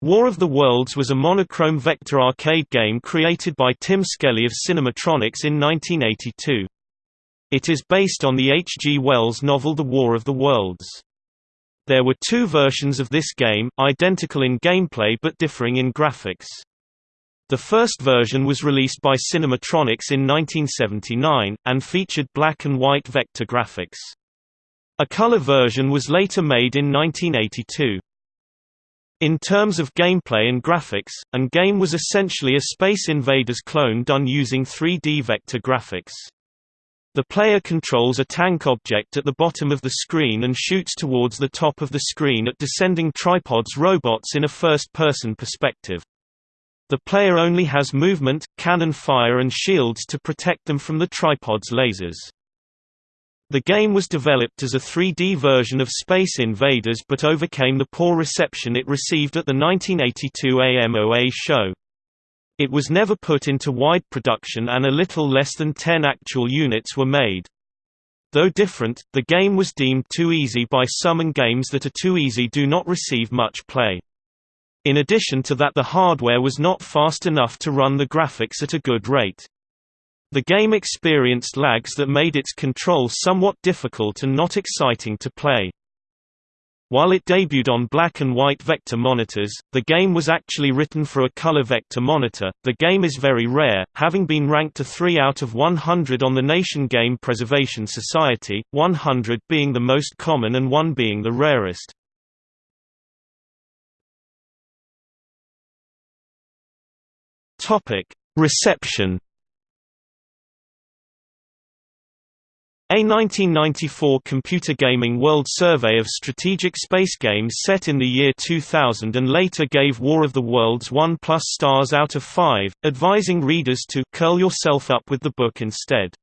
War of the Worlds was a monochrome vector arcade game created by Tim Skelly of Cinematronics in 1982. It is based on the H. G. Wells novel The War of the Worlds. There were two versions of this game, identical in gameplay but differing in graphics. The first version was released by Cinematronics in 1979, and featured black and white vector graphics. A color version was later made in 1982. In terms of gameplay and graphics, and game was essentially a Space Invaders clone done using 3D vector graphics. The player controls a tank object at the bottom of the screen and shoots towards the top of the screen at descending tripods robots in a first-person perspective. The player only has movement, cannon fire and shields to protect them from the tripod's lasers. The game was developed as a 3D version of Space Invaders but overcame the poor reception it received at the 1982 AMOA show. It was never put into wide production and a little less than 10 actual units were made. Though different, the game was deemed too easy by some and games that are too easy do not receive much play. In addition to that the hardware was not fast enough to run the graphics at a good rate. The game experienced lags that made its control somewhat difficult and not exciting to play. While it debuted on black and white vector monitors, the game was actually written for a color vector monitor. The game is very rare, having been ranked a 3 out of 100 on the Nation Game Preservation Society, 100 being the most common and 1 being the rarest. Topic: Reception. A 1994 Computer Gaming World Survey of strategic space games set in the year 2000 and later gave War of the Worlds 1 plus stars out of 5, advising readers to curl yourself up with the book instead.